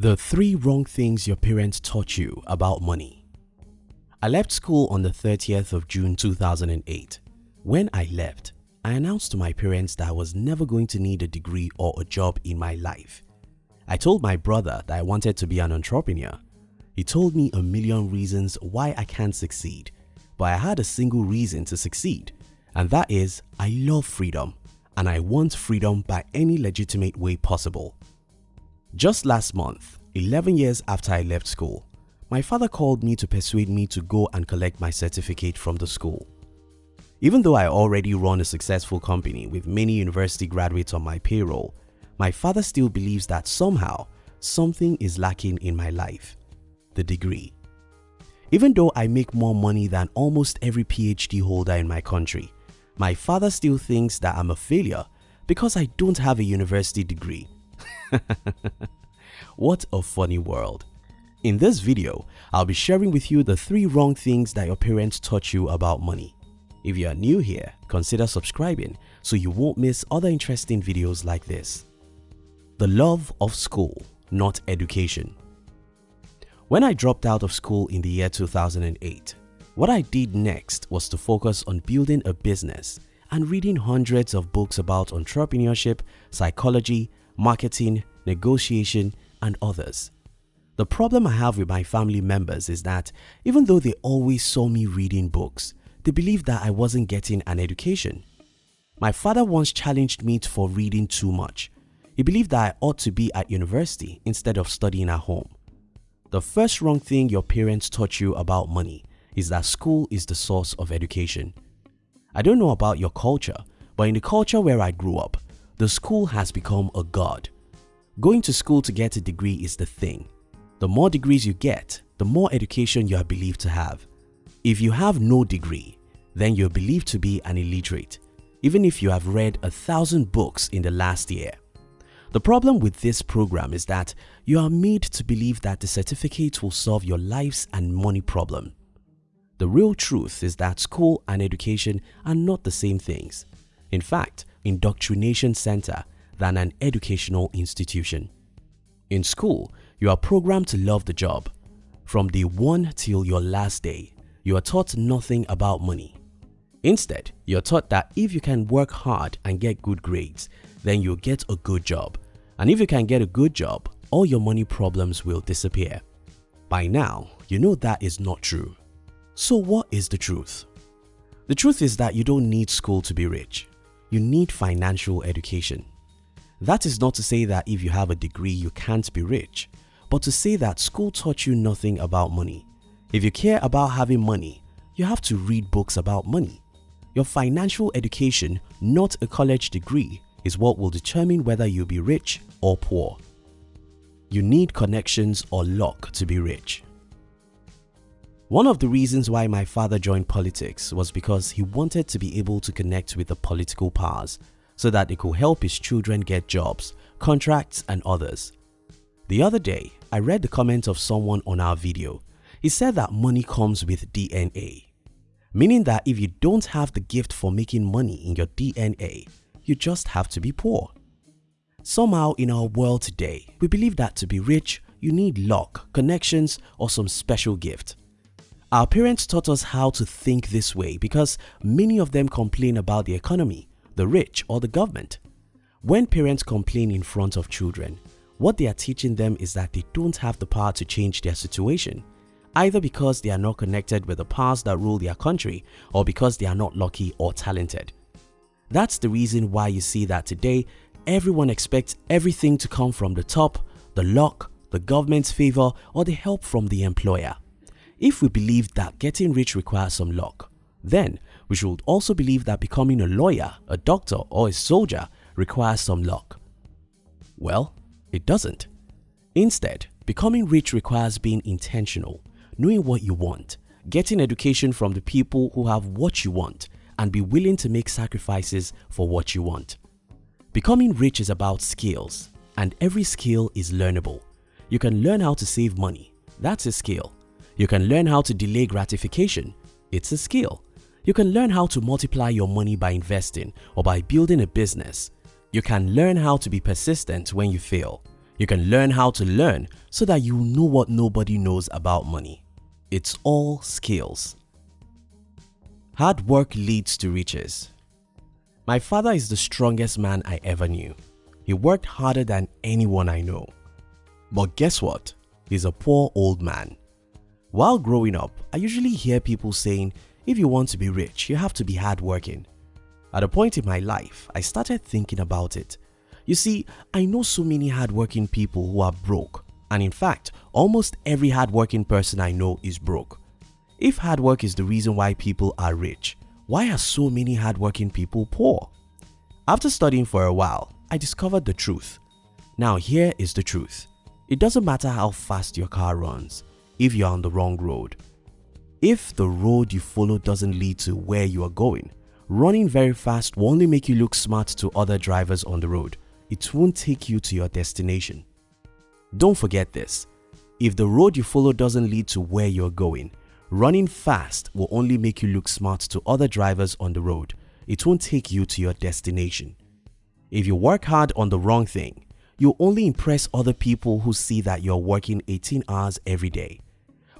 The three wrong things your parents taught you about money. I left school on the 30th of June 2008. When I left, I announced to my parents that I was never going to need a degree or a job in my life. I told my brother that I wanted to be an entrepreneur. He told me a million reasons why I can't succeed, but I had a single reason to succeed and that is I love freedom and I want freedom by any legitimate way possible. Just last month, 11 years after I left school, my father called me to persuade me to go and collect my certificate from the school. Even though I already run a successful company with many university graduates on my payroll, my father still believes that somehow something is lacking in my life, the degree. Even though I make more money than almost every PhD holder in my country, my father still thinks that I'm a failure because I don't have a university degree. what a funny world. In this video, I'll be sharing with you the 3 wrong things that your parents taught you about money. If you are new here, consider subscribing so you won't miss other interesting videos like this. The love of school, not education. When I dropped out of school in the year 2008, what I did next was to focus on building a business and reading hundreds of books about entrepreneurship, psychology, marketing, negotiation and others. The problem I have with my family members is that even though they always saw me reading books, they believed that I wasn't getting an education. My father once challenged me for reading too much. He believed that I ought to be at university instead of studying at home. The first wrong thing your parents taught you about money is that school is the source of education. I don't know about your culture, but in the culture where I grew up, the school has become a god. Going to school to get a degree is the thing. The more degrees you get, the more education you are believed to have. If you have no degree, then you're believed to be an illiterate, even if you have read a thousand books in the last year. The problem with this program is that you are made to believe that the certificate will solve your life's and money problem. The real truth is that school and education are not the same things. In fact, indoctrination center than an educational institution. In school, you are programmed to love the job. From day 1 till your last day, you are taught nothing about money. Instead, you're taught that if you can work hard and get good grades, then you'll get a good job. And if you can get a good job, all your money problems will disappear. By now, you know that is not true. So what is the truth? The truth is that you don't need school to be rich. You need financial education. That is not to say that if you have a degree you can't be rich, but to say that school taught you nothing about money. If you care about having money, you have to read books about money. Your financial education, not a college degree, is what will determine whether you'll be rich or poor. You need connections or luck to be rich. One of the reasons why my father joined politics was because he wanted to be able to connect with the political powers so that it could help his children get jobs, contracts and others. The other day, I read the comment of someone on our video. He said that money comes with DNA, meaning that if you don't have the gift for making money in your DNA, you just have to be poor. Somehow in our world today, we believe that to be rich, you need luck, connections or some special gift. Our parents taught us how to think this way because many of them complain about the economy, the rich or the government. When parents complain in front of children, what they are teaching them is that they don't have the power to change their situation, either because they are not connected with the powers that rule their country or because they are not lucky or talented. That's the reason why you see that today everyone expects everything to come from the top, the luck, the government's favor or the help from the employer. If we believe that getting rich requires some luck, then we should also believe that becoming a lawyer, a doctor or a soldier requires some luck. Well, it doesn't. Instead, becoming rich requires being intentional, knowing what you want, getting education from the people who have what you want and be willing to make sacrifices for what you want. Becoming rich is about skills and every skill is learnable. You can learn how to save money, that's a skill. You can learn how to delay gratification. It's a skill. You can learn how to multiply your money by investing or by building a business. You can learn how to be persistent when you fail. You can learn how to learn so that you know what nobody knows about money. It's all skills. Hard work leads to riches. My father is the strongest man I ever knew. He worked harder than anyone I know. But guess what? He's a poor old man. While growing up, I usually hear people saying, if you want to be rich, you have to be hardworking. At a point in my life, I started thinking about it. You see, I know so many hardworking people who are broke and in fact, almost every hardworking person I know is broke. If hard work is the reason why people are rich, why are so many hardworking people poor? After studying for a while, I discovered the truth. Now here is the truth. It doesn't matter how fast your car runs if you're on the wrong road. If the road you follow doesn't lead to where you are going, running very fast will only make you look smart to other drivers on the road. It won't take you to your destination. Don't forget this. If the road you follow doesn't lead to where you're going, running fast will only make you look smart to other drivers on the road. It won't take you to your destination. If you work hard on the wrong thing, you'll only impress other people who see that you're working 18 hours every day.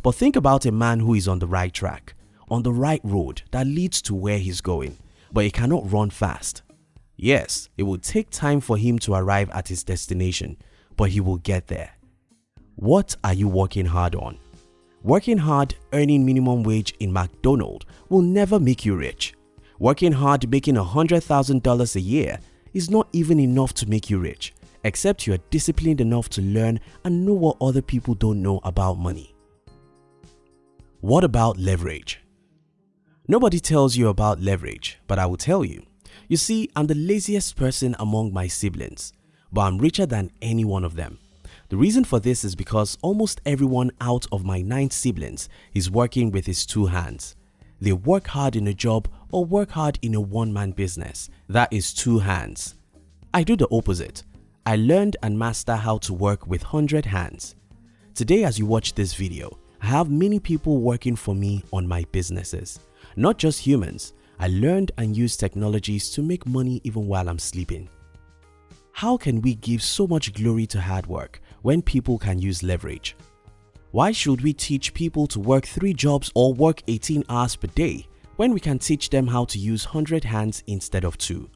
But think about a man who is on the right track, on the right road that leads to where he's going, but he cannot run fast. Yes, it will take time for him to arrive at his destination, but he will get there. What are you working hard on? Working hard earning minimum wage in McDonald's will never make you rich. Working hard making $100,000 a year is not even enough to make you rich except you are disciplined enough to learn and know what other people don't know about money. What about leverage? Nobody tells you about leverage, but I will tell you. You see, I'm the laziest person among my siblings, but I'm richer than any one of them. The reason for this is because almost everyone out of my 9 siblings is working with his two hands. They work hard in a job or work hard in a one-man business. That is two hands. I do the opposite. I learned and master how to work with 100 hands. Today as you watch this video, I have many people working for me on my businesses. Not just humans, I learned and used technologies to make money even while I'm sleeping. How can we give so much glory to hard work when people can use leverage? Why should we teach people to work 3 jobs or work 18 hours per day when we can teach them how to use 100 hands instead of 2?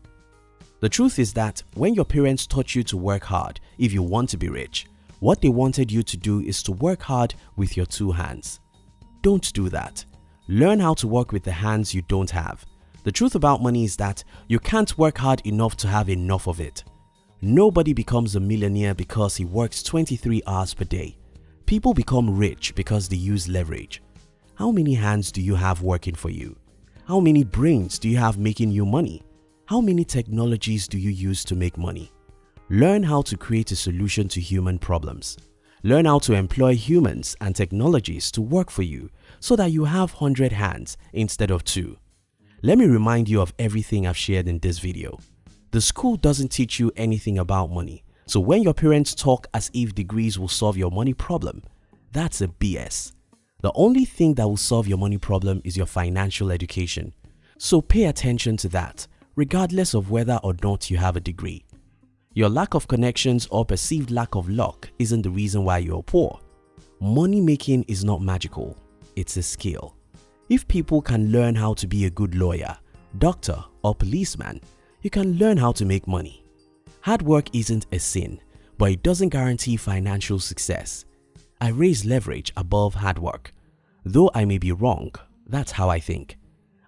The truth is that when your parents taught you to work hard if you want to be rich, what they wanted you to do is to work hard with your two hands. Don't do that. Learn how to work with the hands you don't have. The truth about money is that you can't work hard enough to have enough of it. Nobody becomes a millionaire because he works 23 hours per day. People become rich because they use leverage. How many hands do you have working for you? How many brains do you have making you money? How many technologies do you use to make money? Learn how to create a solution to human problems. Learn how to employ humans and technologies to work for you so that you have 100 hands instead of 2. Let me remind you of everything I've shared in this video. The school doesn't teach you anything about money, so when your parents talk as if degrees will solve your money problem, that's a BS. The only thing that will solve your money problem is your financial education. So pay attention to that regardless of whether or not you have a degree. Your lack of connections or perceived lack of luck isn't the reason why you're poor. Money making is not magical, it's a skill. If people can learn how to be a good lawyer, doctor or policeman, you can learn how to make money. Hard work isn't a sin, but it doesn't guarantee financial success. I raise leverage above hard work. Though I may be wrong, that's how I think.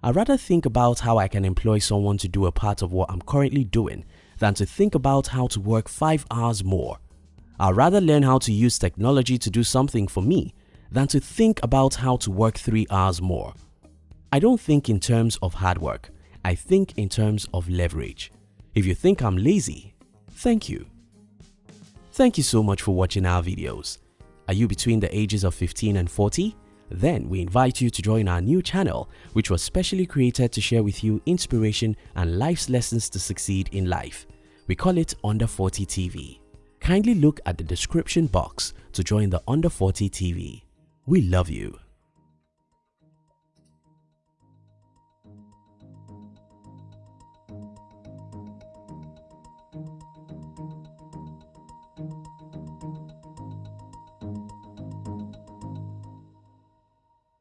I rather think about how I can employ someone to do a part of what I'm currently doing than to think about how to work 5 hours more. I'd rather learn how to use technology to do something for me than to think about how to work 3 hours more. I don't think in terms of hard work, I think in terms of leverage. If you think I'm lazy, thank you. Thank you so much for watching our videos. Are you between the ages of 15 and 40? Then we invite you to join our new channel which was specially created to share with you inspiration and life's lessons to succeed in life. We call it Under 40 TV. Kindly look at the description box to join the Under 40 TV. We love you.